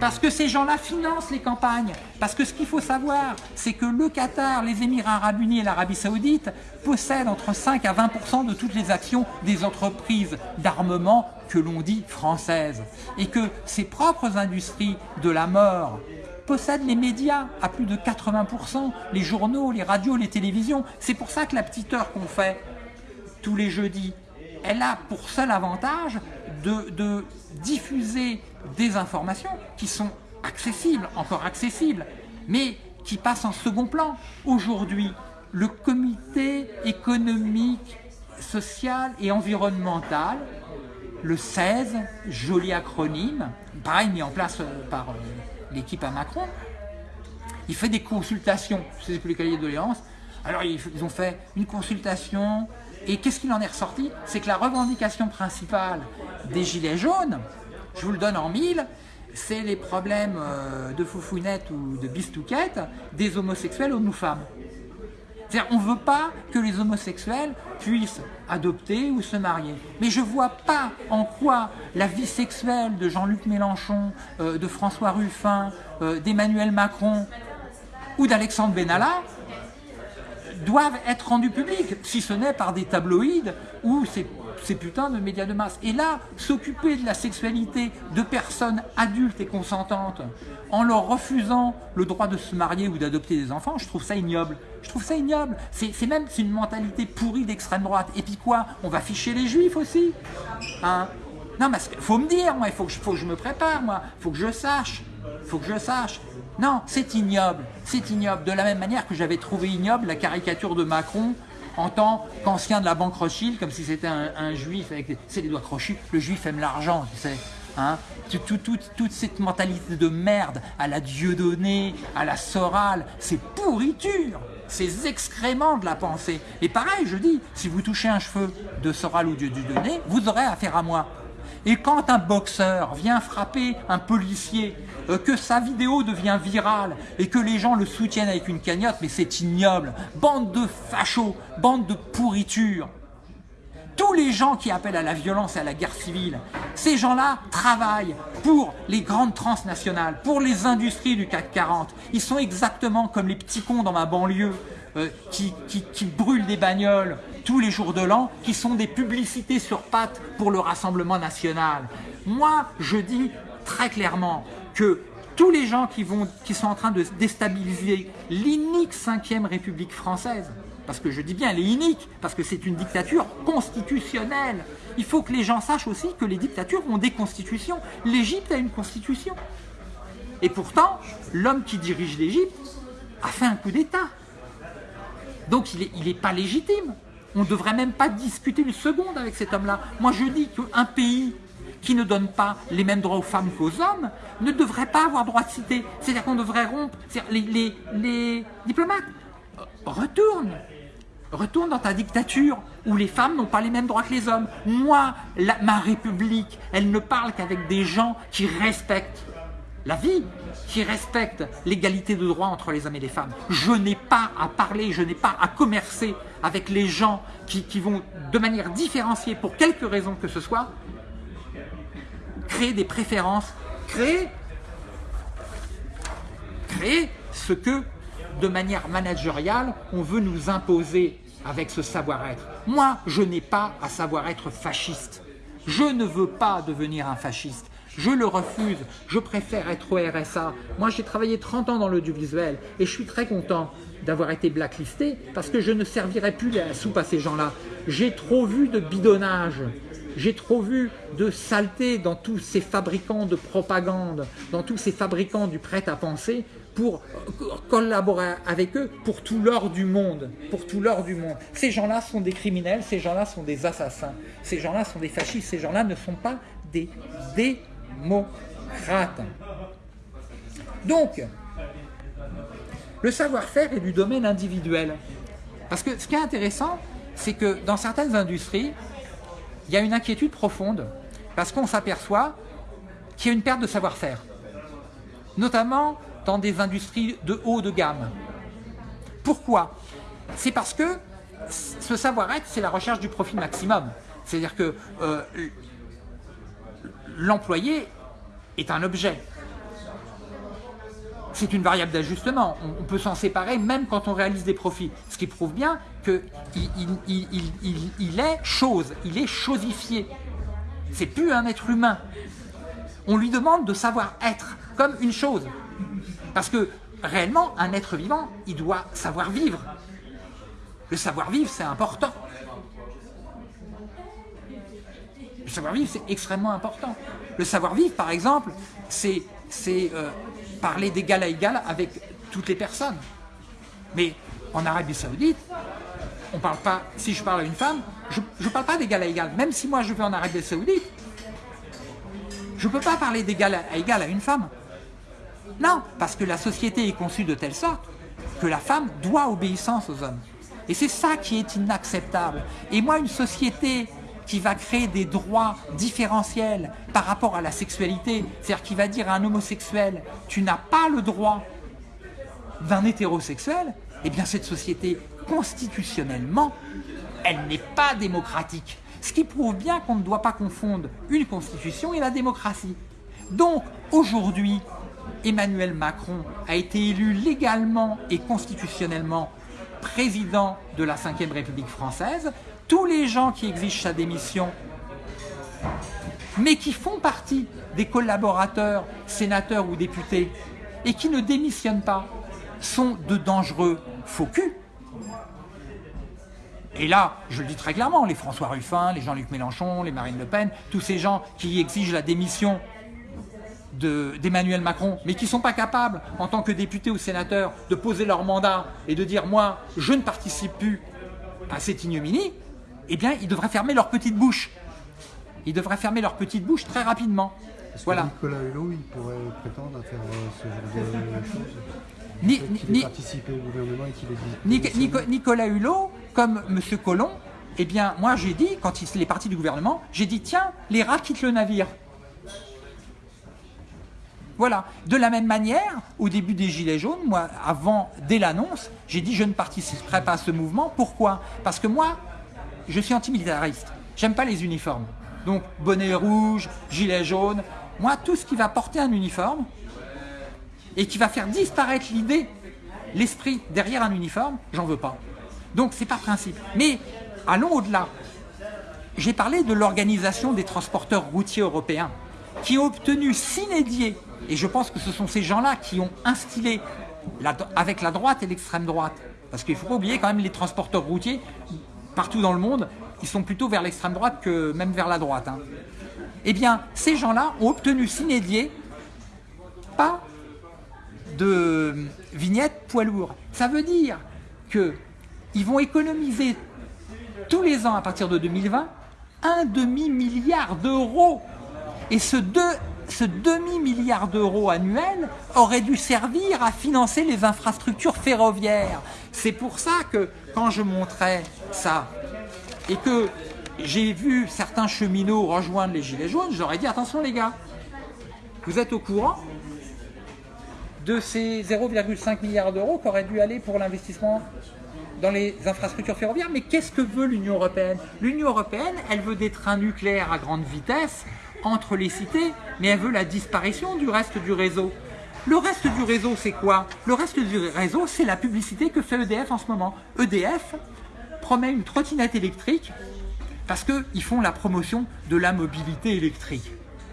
parce que ces gens-là financent les campagnes. Parce que ce qu'il faut savoir, c'est que le Qatar, les Émirats Arabes Unis et l'Arabie Saoudite possèdent entre 5 à 20 de toutes les actions des entreprises d'armement que l'on dit françaises. Et que ces propres industries de la mort possèdent les médias à plus de 80% les journaux, les radios, les télévisions. C'est pour ça que la petite heure qu'on fait tous les jeudis, elle a pour seul avantage de, de diffuser des informations qui sont accessibles, encore accessibles, mais qui passent en second plan. Aujourd'hui, le comité économique, social et environnemental, le 16, joli acronyme, pareil mis en place euh, par euh, l'équipe à Macron, il fait des consultations, c'est plus les cahiers de doléances. Alors ils ont fait une consultation et qu'est-ce qu'il en est ressorti? C'est que la revendication principale des Gilets jaunes, je vous le donne en mille, c'est les problèmes euh, de foufounette ou de bistouquette des homosexuels aux nous femmes. C'est-à-dire, on ne veut pas que les homosexuels puissent adopter ou se marier. Mais je ne vois pas en quoi la vie sexuelle de Jean-Luc Mélenchon, euh, de François Ruffin, euh, d'Emmanuel Macron ou d'Alexandre Benalla doivent être rendues publiques, si ce n'est par des tabloïds ou ces, ces putains de médias de masse. Et là, s'occuper de la sexualité de personnes adultes et consentantes en leur refusant le droit de se marier ou d'adopter des enfants, je trouve ça ignoble. Je trouve ça ignoble. C'est même une mentalité pourrie d'extrême droite. Et puis quoi? On va ficher les juifs aussi hein? Non, mais faut me dire, moi, il faut que, je, faut que je me prépare, moi. Il faut que je sache. Faut que je sache. Non, c'est ignoble. C'est ignoble. De la même manière que j'avais trouvé ignoble la caricature de Macron en tant qu'ancien de la banque Rothschild, comme si c'était un, juif avec les doigts crochus. Le juif aime l'argent, tu sais. Hein Tout- tout- tout- toute cette mentalité de merde à la Dieudonné, à la Soral, c'est pourriture, ces excréments de la pensée. Et pareil, je dis, si vous touchez un cheveu de Soral ou de Dieudonné, vous aurez affaire à moi. Et quand un boxeur vient frapper un policier, euh, que sa vidéo devient virale et que les gens le soutiennent avec une cagnotte, mais c'est ignoble. Bande de fachos, bande de pourriture. Tous les gens qui appellent à la violence et à la guerre civile, ces gens-là travaillent pour les grandes transnationales, pour les industries du CAC 40. Ils sont exactement comme les petits cons dans ma banlieue euh, qui, qui- qui brûlent des bagnoles tous les jours de l'an, qui sont des publicités sur pattes pour le Rassemblement national. Moi, je dis très clairement que tous les gens qui, vont, qui sont en train de déstabiliser l'inique 5e République française, parce que je dis bien elle est inique, parce que c'est une dictature constitutionnelle. Il faut que les gens sachent aussi que les dictatures ont des constitutions. L'Égypte a une constitution. Et pourtant, l'homme qui dirige l'Égypte a fait un coup d'État. Donc il n'est il pas légitime. On ne devrait même pas discuter une seconde avec cet homme-là. Moi je dis qu'un pays qui ne donne pas les mêmes droits aux femmes qu'aux hommes ne devrait pas avoir droit de citer. C'est-à-dire qu'on devrait rompre. Les, diplomates, retourne. Retourne dans ta dictature où les femmes n'ont pas les mêmes droits que les hommes. Moi, ma république, elle ne parle qu'avec des gens qui respectent la vie, qui respecte l'égalité de droit entre les hommes et les femmes. Je n'ai pas à parler, je n'ai pas à commercer avec les gens qui, vont de manière différenciée, pour quelque raison que ce soit, créer des préférences, créer, créer ce que, de manière managériale, on veut nous imposer avec ce savoir-être. Moi, je n'ai pas à savoir être fasciste. Je ne veux pas devenir un fasciste. Je le refuse. Je préfère être au RSA. Moi, j'ai travaillé 30 ans dans l'audiovisuel et je suis très content d'avoir été blacklisté parce que je ne servirai plus la soupe à ces gens-là. J'ai trop vu de bidonnage. J'ai trop vu de saleté dans tous ces fabricants de propagande, dans tous ces fabricants du prêt-à-penser pour collaborer avec eux pour tout l'or du monde. Pour tout l'or du monde. Ces gens-là sont des criminels, ces gens-là sont des assassins, ces gens-là sont des fascistes, ces gens-là ne sont pas des démocrates. Donc, le savoir-faire est du domaine individuel. Parce que ce qui est intéressant, c'est que dans certaines industries, il y a une inquiétude profonde parce qu'on s'aperçoit qu'il y a une perte de savoir-faire, notamment dans des industries de haut de gamme. Pourquoi? C'est parce que ce savoir-être, c'est la recherche du profit maximum. C'est-à-dire que euh, l'employé est un objet. C'est une variable d'ajustement. On, peut s'en séparer même quand on réalise des profits. Ce qui prouve bien qu'il il, est chose, il est chosifié. C'est plus un être humain. On lui demande de savoir être comme une chose. Parce que réellement, un être vivant, il doit savoir vivre. Le savoir-vivre, c'est important. Le savoir-vivre, c'est extrêmement important. Le savoir-vivre, par exemple, c'est euh, parler d'égal à égal avec toutes les personnes. Mais en Arabie Saoudite, on parle pas, si je parle à une femme, je ne parle pas d'égal à égal. Même si moi je vais en Arabie Saoudite, je ne peux pas parler d'égal à égal à une femme. Non, parce que la société est conçue de telle sorte que la femme doit obéissance aux hommes. Et c'est ça qui est inacceptable. Et moi, une société qui va créer des droits différentiels par rapport à la sexualité, c'est-à-dire qui va dire à un homosexuel, tu n'as pas le droit d'un hétérosexuel, eh bien cette société, constitutionnellement, elle n'est pas démocratique. Ce qui prouve bien qu'on ne doit pas confondre une constitution et la démocratie. Donc, aujourd'hui, Emmanuel Macron a été élu légalement et constitutionnellement président de la Ve République française, tous les gens qui exigent sa démission, mais qui font partie des collaborateurs, sénateurs ou députés, et qui ne démissionnent pas, sont de dangereux faux culs. Et là, je le dis très clairement, les François Ruffin, les Jean-Luc Mélenchon, les Marine Le Pen, tous ces gens qui exigent la démission d'Emmanuel Macron, mais qui ne sont pas capables, en tant que députés ou sénateurs, de poser leur mandat et de dire « moi, je ne participe plus à cette ignominie », eh bien, ils devraient fermer leur petite bouche. Ils devraient fermer leur petite bouche très rapidement. voilà. Nicolas Hulot, il pourrait prétendre à faire euh, ce genre de choses? Ni, ni, participer au gouvernement et qu'il Nicolas Hulot, comme M. Collomb, eh bien, moi j'ai dit, quand il est parti du gouvernement, j'ai dit, tiens, les rats quittent le navire. Voilà. De la même manière, au début des Gilets jaunes, moi, avant, dès l'annonce, j'ai dit je ne participerai pas à ce mouvement. Pourquoi? Parce que moi, je suis antimilitariste. J'aime pas les uniformes. Donc, bonnet rouge, gilet jaune. Moi, tout ce qui va porter un uniforme et qui va faire disparaître l'idée, l'esprit derrière un uniforme, j'en veux pas. Donc, c'est par principe. Mais, allons au-delà. J'ai parlé de l'organisation des transporteurs routiers européens qui ont obtenu s'inédier et je pense que ce sont ces gens-là qui ont instillé avec la droite et l'extrême droite. Parce qu'il ne faut pas oublier quand même les transporteurs routiers, partout dans le monde, ils sont plutôt vers l'extrême droite que même vers la droite. Hein. Eh bien, ces gens-là ont obtenu s'inédier pas de vignettes poids lourds. Ça veut dire qu'ils vont économiser tous les ans à partir de 2020 un demi-milliard d'euros. Et ce, deux, ce demi-milliard d'euros annuel aurait dû servir à financer les infrastructures ferroviaires. C'est pour ça que quand je montrais ça et que j'ai vu certains cheminots rejoindre les Gilets jaunes, j'aurais dit attention les gars, vous êtes au courant de ces 0,5 milliards d'euros qui auraient dû aller pour l'investissement dans les infrastructures ferroviaires? Mais qu'est-ce que veut l'Union Européenne? L'Union Européenne, elle veut des trains nucléaires à grande vitesse entre les cités, mais elle veut la disparition du reste du réseau. Le reste du réseau, c'est quoi? Le reste du réseau, c'est la publicité que fait EDF en ce moment. EDF promet une trottinette électrique parce qu'ils font la promotion de la mobilité électrique.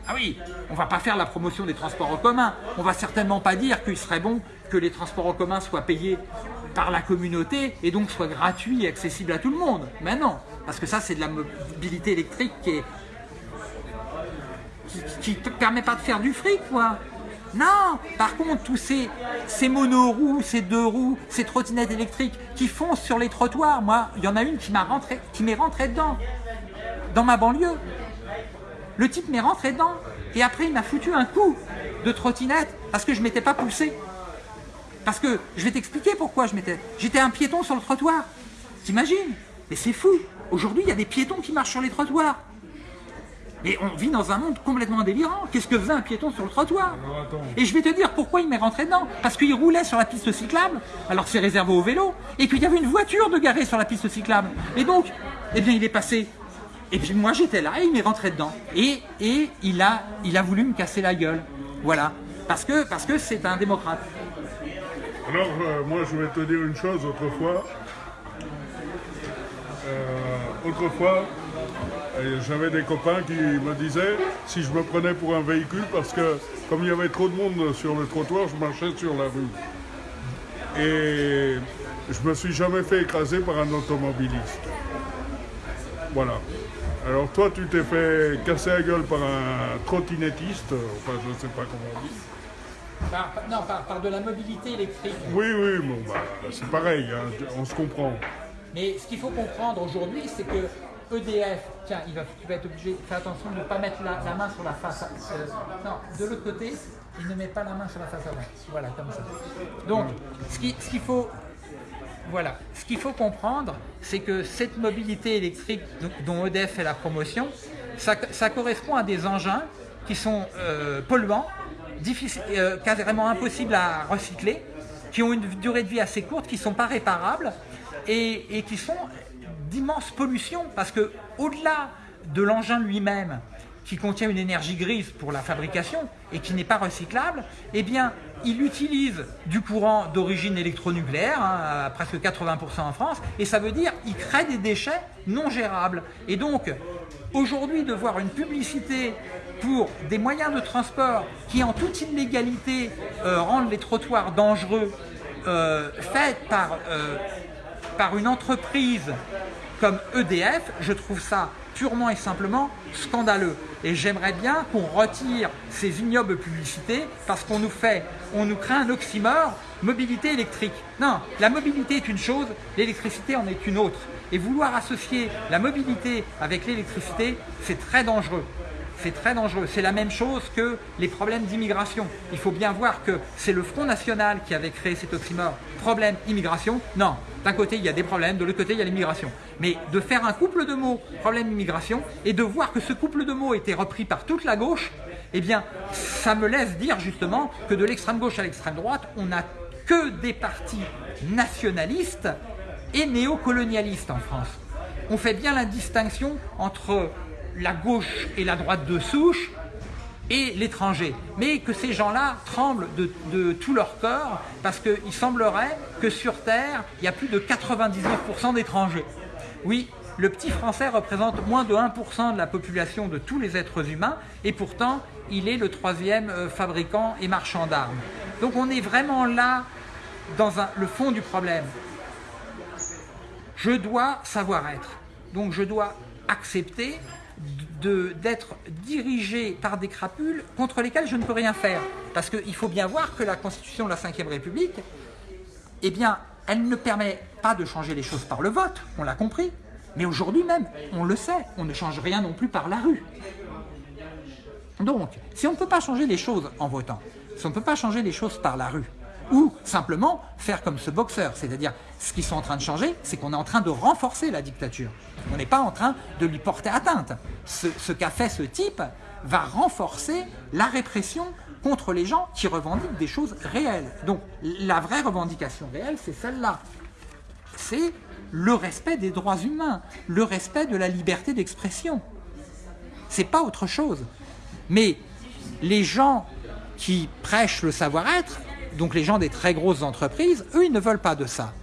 Ah oui, on va pas faire la promotion des transports en commun. On va certainement pas dire qu'il serait bon que les transports en commun soient payés par la communauté et donc soient gratuits et accessibles à tout le monde. Mais non, parce que ça c'est de la mobilité électrique qui est qui ne te permet pas de faire du fric, quoi. Non, par contre, tous ces, ces monoroues, ces deux roues, ces trottinettes électriques qui foncent sur les trottoirs, moi, il y en a une qui m'a rentré, m'est rentrée dedans, dans ma banlieue. Le type m'est rentré dedans, et après il m'a foutu un coup de trottinette parce que je m'étais pas poussé. Parce que, je vais t'expliquer pourquoi je m'étais... J'étais un piéton sur le trottoir. T'imagines? Mais c'est fou. Aujourd'hui, il y a des piétons qui marchent sur les trottoirs. Et on vit dans un monde complètement délirant. Qu'est-ce que faisait un piéton sur le trottoir attends. Et je vais te dire pourquoi il m'est rentré dedans. Parce qu'il roulait sur la piste cyclable, alors que c'est réservé aux vélos, et qu'il y avait une voiture de garée sur la piste cyclable. Et donc, eh bien, il est passé. Et puis moi, j'étais là, et il m'est rentré dedans. Et, et il, a, il a voulu me casser la gueule. Voilà. Parce que parce que c'est un démocrate. Alors, euh, moi, je vais te dire une chose. Autrefois, euh, autrefois, j'avais des copains qui me disaient si je me prenais pour un véhicule, parce que comme il y avait trop de monde sur le trottoir, je marchais sur la rue. Et je me suis jamais fait écraser par un automobiliste. Voilà. Alors toi, tu t'es fait casser la gueule par un trottinettiste, enfin je ne sais pas comment on dit. Par, non, par, par de la mobilité électrique. Oui, oui, bon, bah, c'est pareil, hein, on se comprend. Mais ce qu'il faut comprendre aujourd'hui, c'est que EDF, tiens, il va, tu vas être obligé, fais attention de ne pas mettre la, main sur la face. euh, non, de l'autre côté, il ne met pas la main sur la face avant. Voilà, comme ça. Donc, ce qui- ce qu'il faut, voilà, ce qu'il faut comprendre, c'est que cette mobilité électrique dont- EDF fait la promotion, ça, ça correspond à des engins qui sont euh, polluants, euh, carrément impossibles à recycler, qui ont une durée de vie assez courte, qui ne sont pas réparables et, et qui sont d'immenses pollutions parce que au-delà de l'engin lui-même qui contient une énergie grise pour la fabrication et qui n'est pas recyclable, eh bien, il utilise du courant d'origine électronucléaire, hein, à presque 80% en France, et ça veut dire qu'il crée des déchets non gérables. Et donc, aujourd'hui, de voir une publicité pour des moyens de transport qui, en toute illégalité, euh, rendent les trottoirs dangereux, euh, par euh, par une entreprise comme EDF, je trouve ça purement et simplement scandaleux. Et j'aimerais bien qu'on retire ces ignobles publicités parce qu'on nous fait, on nous crée un oxymore, mobilité électrique. Non, la mobilité est une chose, l'électricité en est une autre. Et vouloir associer la mobilité avec l'électricité, c'est très dangereux. C'est très dangereux. C'est la même chose que les problèmes d'immigration. Il faut bien voir que c'est le Front National qui avait créé cet oxymore. Problème immigration, non. D'un côté, il y a des problèmes, de l'autre côté, il y a l'immigration. Mais de faire un couple de mots, problème immigration, et de voir que ce couple de mots était repris par toute la gauche, eh bien, ça me laisse dire justement que de l'extrême gauche à l'extrême droite, on n'a que des partis nationalistes et néocolonialistes en France. On fait bien la distinction entre la gauche et la droite de souche et l'étranger. Mais que ces gens-là tremblent de, tout leur corps parce qu'il semblerait que sur Terre, il y a plus de 99% d'étrangers. Oui, le petit français représente moins de 1% de la population de tous les êtres humains et pourtant, il est le troisième euh, fabricant et marchand d'armes. Donc on est vraiment là dans le fond du problème. Je dois savoir être. Donc je dois accepter d'être dirigé par des crapules contre lesquelles je ne peux rien faire. Parce qu'il faut bien voir que la Constitution de la Ve République, eh bien, elle ne permet pas de changer les choses par le vote, on l'a compris. Mais aujourd'hui même, on le sait, on ne change rien non plus par la rue. Donc, si on ne peut pas changer les choses en votant, si on ne peut pas changer les choses par la rue, ou simplement faire comme ce boxeur, c'est-à-dire ce qu'ils sont en train de changer, c'est qu'on est en train de renforcer la dictature. On n'est pas en train de lui porter atteinte. Ce, qu'a fait ce type va renforcer la répression contre les gens qui revendiquent des choses réelles. Donc la vraie revendication réelle, c'est celle-là. C'est le respect des droits humains, le respect de la liberté d'expression. C'est pas autre chose. Mais les gens qui prêchent le savoir-être, donc les gens des très grosses entreprises, eux, ils ne veulent pas de ça.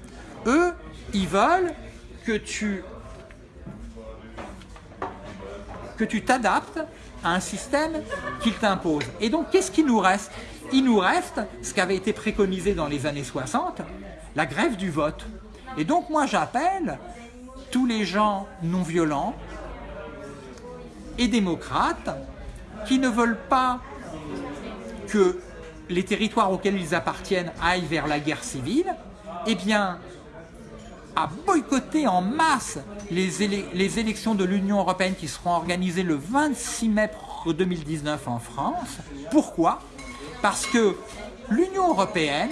Eux, ils veulent que tu que tu t'adaptes à un système qu'ils t'imposent. Et donc, qu'est-ce qui nous reste? Il nous reste ce qui avait été préconisé dans les années 60, la grève du vote. Et donc, moi, j'appelle tous les gens non violents et démocrates qui ne veulent pas que les territoires auxquels ils appartiennent aillent vers la guerre civile, eh bien, à boycotter en masse les, élec- les élections de l'Union européenne qui seront organisées le 26 mai 2019 en France. Pourquoi? Parce que l'Union européenne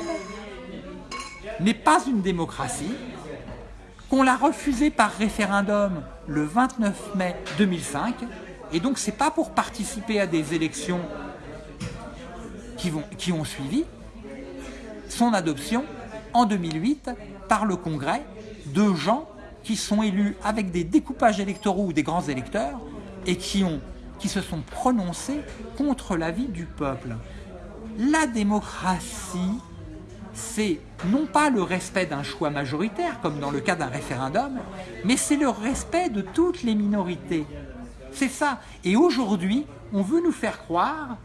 n'est pas une démocratie, qu'on l'a refusée par référendum le 29 mai 2005 Et donc, c'est pas pour participer à des élections qui, vont, qui ont suivi son adoption en 2008 par le Congrès de gens qui sont élus avec des découpages électoraux ou des grands électeurs et qui, qui se sont prononcés contre l'avis du peuple. La démocratie, c'est non pas le respect d'un choix majoritaire, comme dans le cas d'un référendum, mais c'est le respect de toutes les minorités. C'est ça. Et aujourd'hui, on veut nous faire croire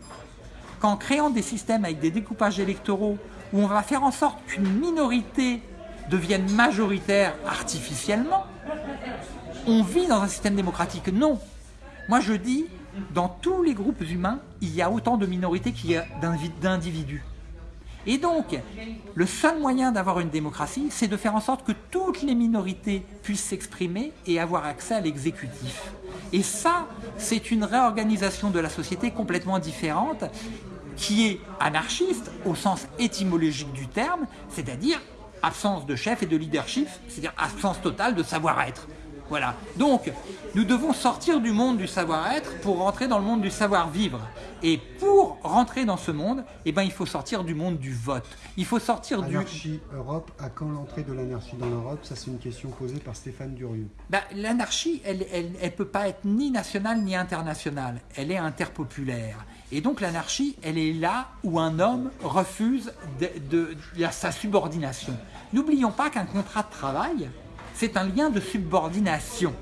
qu'en créant des systèmes avec des découpages électoraux, où on va faire en sorte qu'une minorité devienne majoritaire artificiellement, on vit dans un système démocratique. Non. Moi je dis, dans tous les groupes humains, il y a autant de minorités qu'il y a d'individus. Et donc, le seul moyen d'avoir une démocratie, c'est de faire en sorte que toutes les minorités puissent s'exprimer et avoir accès à l'exécutif. Et ça, c'est une réorganisation de la société complètement différente qui est anarchiste au sens étymologique du terme, c'est-à-dire absence de chef et de leadership, c'est-à-dire absence totale de savoir-être. Voilà. Donc, nous devons sortir du monde du savoir-être pour rentrer dans le monde du savoir-vivre. Et pour rentrer dans ce monde, eh ben, il faut sortir du monde du vote. Il faut sortir du... Anarchie Europe, à quand l'entrée de l'anarchie dans l'Europe? Ça, c'est une question posée par Stéphane Durieux. Ben, l'anarchie, elle ne elle, elle peut pas être ni nationale ni internationale. Elle est interpopulaire. Et donc l'anarchie, elle est là où un homme refuse de, de, de sa subordination. N'oublions pas qu'un contrat de travail, c'est un lien de subordination.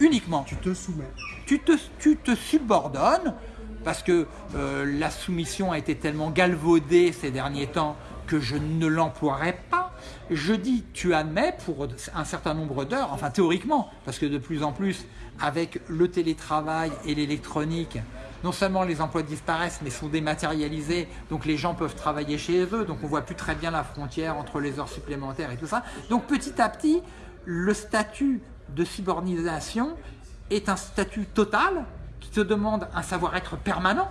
Uniquement. Tu te soumets. Tu te, tu te subordonnes parce que euh, la soumission a été tellement galvaudée ces derniers temps que je ne l'emploierai pas. Je dis tu admets pour un certain nombre d'heures, enfin théoriquement, parce que de plus en plus, avec le télétravail et l'électronique, non seulement les emplois disparaissent, mais sont dématérialisés, donc les gens peuvent travailler chez eux, donc on voit plus très bien la frontière entre les heures supplémentaires et tout ça. Donc petit à petit, le statut de subordination est un statut total qui te demande un savoir-être permanent,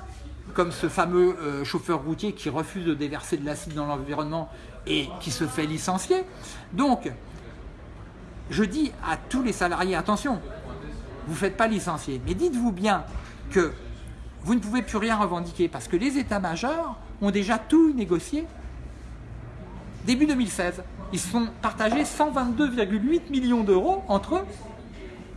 comme ce fameux euh, chauffeur routier qui refuse de déverser de l'acide dans l'environnement et qui se fait licencier. Donc, je dis à tous les salariés, attention, vous ne faites pas licencier, mais dites-vous bien que vous ne pouvez plus rien revendiquer parce que les états-majors ont déjà tout négocié. Début 2016, ils se sont partagés 122,8 millions d'euros entre eux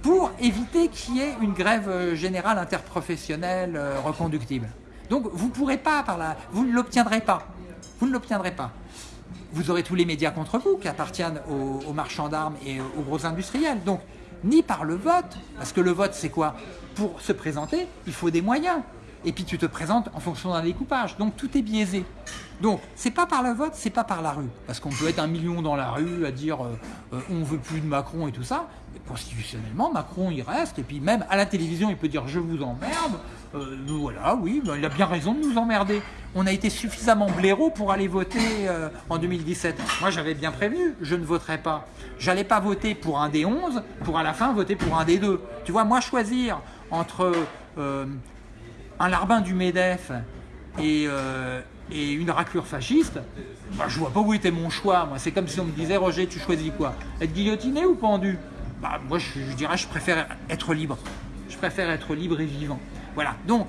pour éviter qu'il y ait une grève générale interprofessionnelle reconductible. Donc vous ne pourrez pas par là, vous ne l'obtiendrez pas. Vous ne l'obtiendrez pas. Vous aurez tous les médias contre vous qui appartiennent aux, aux marchands d'armes et aux gros industriels. Donc ni par le vote, parce que le vote c'est quoi? Pour se présenter, il faut des moyens. Et puis tu te présentes en fonction d'un découpage. Donc tout est biaisé. Donc c'est pas par le vote, c'est pas par la rue. Parce qu'on peut être un million dans la rue à dire euh, euh, on veut plus de Macron et tout ça. Mais constitutionnellement, Macron il reste. Et puis même à la télévision, il peut dire je vous emmerde. Euh, voilà, oui, ben, il a bien raison de nous emmerder. On a été suffisamment blaireau pour aller voter euh, en 2017. Moi, j'avais bien prévenu, je ne voterai pas. J'allais pas voter pour un des 11, pour à la fin voter pour un des deux. Tu vois, moi, choisir entre euh, un larbin du MEDEF et, et une raclure fasciste, bah, je vois pas où était mon choix. Moi, c'est comme si on me disait, Roger, tu choisis quoi? Être guillotiné ou pendu? Bah, Moi, je, je dirais, je préfère être libre. Je préfère être libre et vivant. Voilà, donc